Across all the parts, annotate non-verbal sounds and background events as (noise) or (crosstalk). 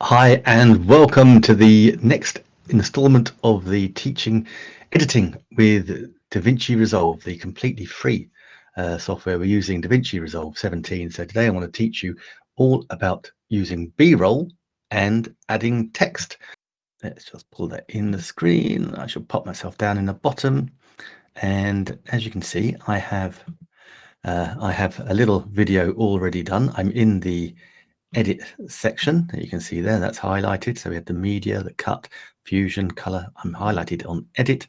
Hi, and welcome to the next installment of the teaching editing with DaVinci Resolve, the completely free uh, software we're using, DaVinci Resolve 17. So today I want to teach you all about using B-roll and adding text. Let's just pull that in the screen. I shall pop myself down in the bottom. And as you can see, I have uh, I have a little video already done. I'm in the edit section that you can see there that's highlighted. So we have the media the cut fusion color i'm highlighted on edit.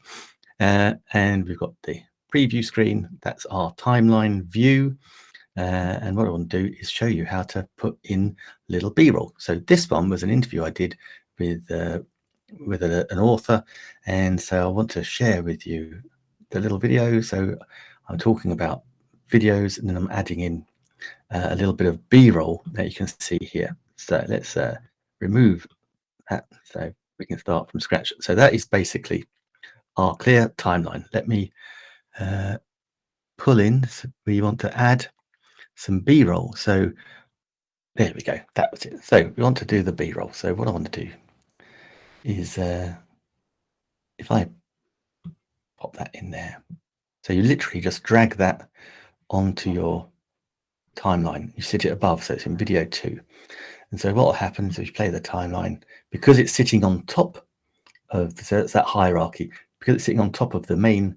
Uh, and we've got the preview screen that's our timeline view. Uh, and what i want to do is show you how to put in little b-roll. So this one was an interview i did with uh, with a, an author. And so i want to share with you the little video. So i'm talking about videos and then i'm adding in uh, a little bit of b-roll that you can see here. So let's uh, remove that. So we can start from scratch. So that is basically our clear timeline. Let me uh, pull in. So we want to add some b-roll. So there we go. That was it. So we want to do the b-roll. So what i want to do is uh, if i pop that in there. So you literally just drag that onto your timeline. You sit it above, so it's in video two. And so what happens if you play the timeline, because it's sitting on top of, the, so it's that hierarchy, because it's sitting on top of the main,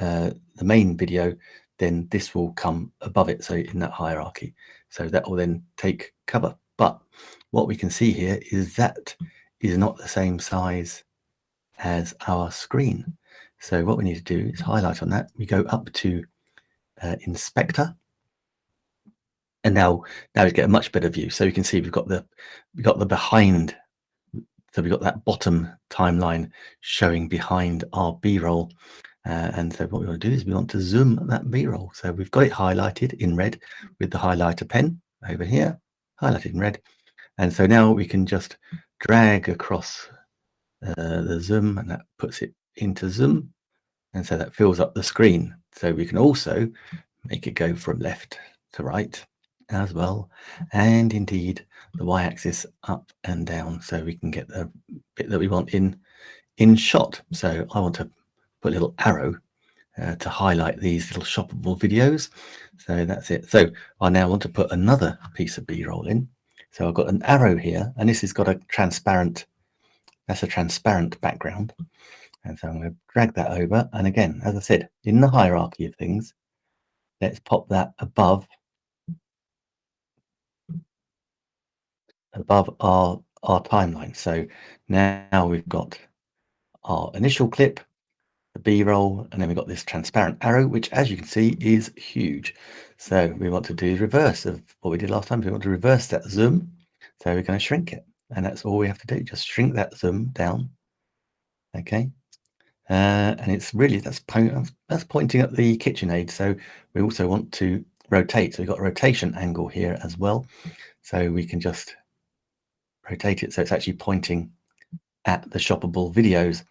uh, the main video, then this will come above it, so in that hierarchy. So that will then take cover. But what we can see here is that is not the same size as our screen. So what we need to do is highlight on that. We go up to uh, inspector and now now we get a much better view. So you can see we've got the we've got the behind so we've got that bottom timeline showing behind our b-roll. Uh, and so what we want to do is we want to zoom that b-roll. So we've got it highlighted in red with the highlighter pen over here highlighted in red. And so now we can just drag across uh, the zoom and that puts it into zoom. And so that fills up the screen. So we can also make it go from left to right as well. And indeed the y-axis up and down so we can get the bit that we want in in shot. So I want to put a little arrow uh, to highlight these little shoppable videos. So that's it. So I now want to put another piece of b-roll in. So I've got an arrow here and this has got a transparent that's a transparent background. And so I'm going to drag that over. And again as I said in the hierarchy of things let's pop that above above our, our timeline. So now we've got our initial clip, the B-roll, and then we've got this transparent arrow, which as you can see is huge. So we want to do the reverse of what we did last time. We want to reverse that zoom. So we're going to shrink it. And that's all we have to do. Just shrink that zoom down. Okay. Uh, and it's really, that's, that's pointing at the KitchenAid. So we also want to rotate. So we've got a rotation angle here as well. So we can just rotate it so it's actually pointing at the shoppable videos.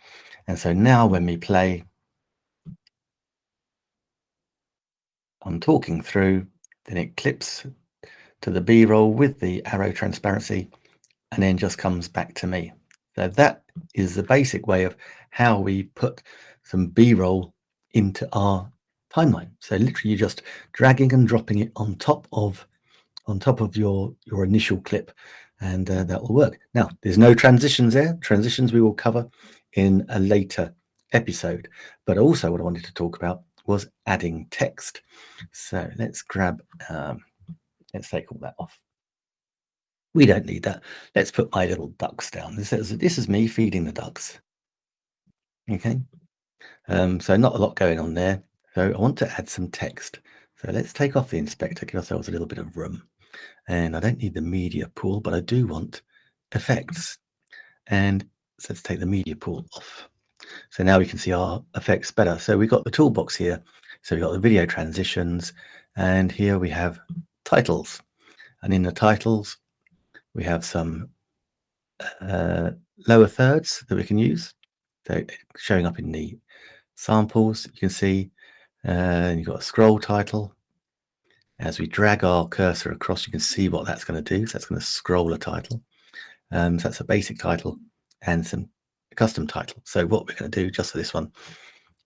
And so now when we play, I'm talking through, then it clips to the B-roll with the arrow transparency and then just comes back to me. So that is the basic way of how we put some B-roll into our timeline. So literally you're just dragging and dropping it on top of on top of your your initial clip and uh, that will work. Now, there's no transitions there. Transitions we will cover in a later episode. But also what I wanted to talk about was adding text. So let's grab, um, let's take all that off. We don't need that. Let's put my little ducks down. This is, this is me feeding the ducks. Okay. Um, so not a lot going on there. So I want to add some text. So let's take off the inspector, give ourselves a little bit of room and I don't need the media pool, but I do want effects. And so let's take the media pool off. So now we can see our effects better. So we've got the toolbox here. So we've got the video transitions and here we have titles. And in the titles, we have some uh, lower thirds that we can use. So showing up in the samples, you can see uh, you've got a scroll title, as we drag our cursor across, you can see what that's going to do. So that's going to scroll a title. Um, so that's a basic title and some custom title. So what we're going to do just for this one,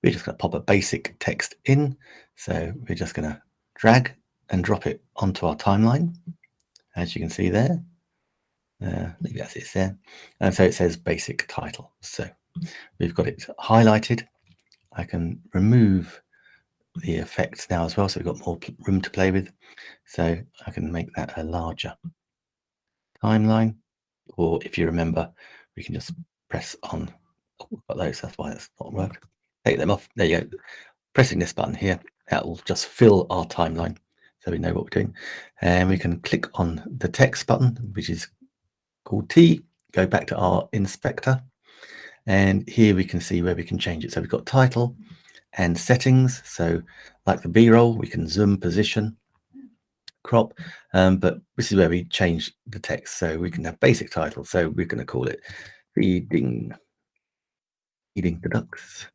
we're just going to pop a basic text in. So we're just going to drag and drop it onto our timeline, as you can see there. Uh, maybe that's it there. And so it says basic title. So we've got it highlighted. I can remove the effects now as well. So we've got more room to play with. So I can make that a larger timeline. Or if you remember, we can just press on. Oh, got those. That's why it's not worked. Take them off. There you go. Pressing this button here, that will just fill our timeline. So we know what we're doing. And we can click on the text button, which is called T. Go back to our inspector. And here we can see where we can change it. So we've got title, and settings. So like the B-roll, we can zoom position, crop, um, but this is where we change the text. So we can have basic title. So we're going to call it feeding, feeding the ducks.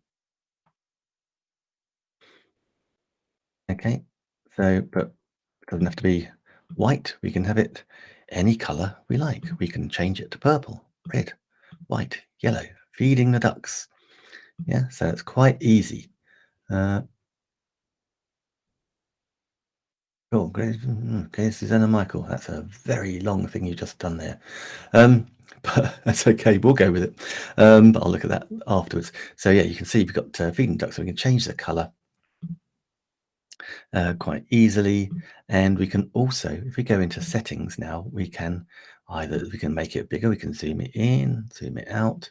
Okay, so, but it doesn't have to be white. We can have it any color we like. We can change it to purple, red, white, yellow, feeding the ducks. Yeah, so it's quite easy. Uh, oh, great. Okay, Susanna Michael. That's a very long thing you've just done there. Um, (laughs) but that's okay. We'll go with it. Um, but I'll look at that afterwards. So yeah, you can see we've got uh, feeding ducks. So we can change the color uh, quite easily. And we can also, if we go into settings now, we can either, we can make it bigger. We can zoom it in, zoom it out,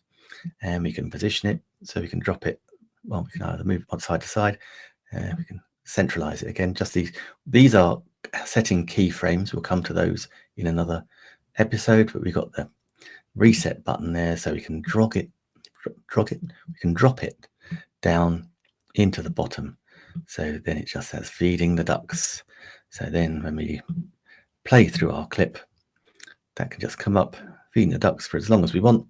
and we can position it. So we can drop it well, we can either move on side to side. Uh, we can centralize it again. Just these, these are setting keyframes. We'll come to those in another episode, but we've got the reset button there. So we can drag it, drag it, we can drop it down into the bottom. So then it just says feeding the ducks. So then when we play through our clip, that can just come up, feeding the ducks for as long as we want.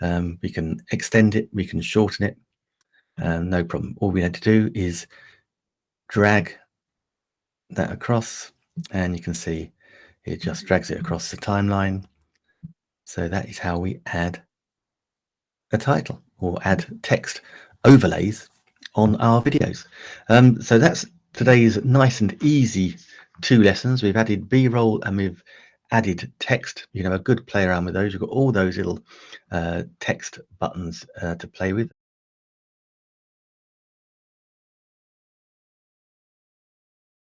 Um, we can extend it, we can shorten it, um, no problem. All we had to do is drag that across and you can see it just drags it across the timeline. So that is how we add a title or add text overlays on our videos. Um, so that's today's nice and easy two lessons. We've added B-roll and we've added text. You can have a good play around with those. You've got all those little uh, text buttons uh, to play with.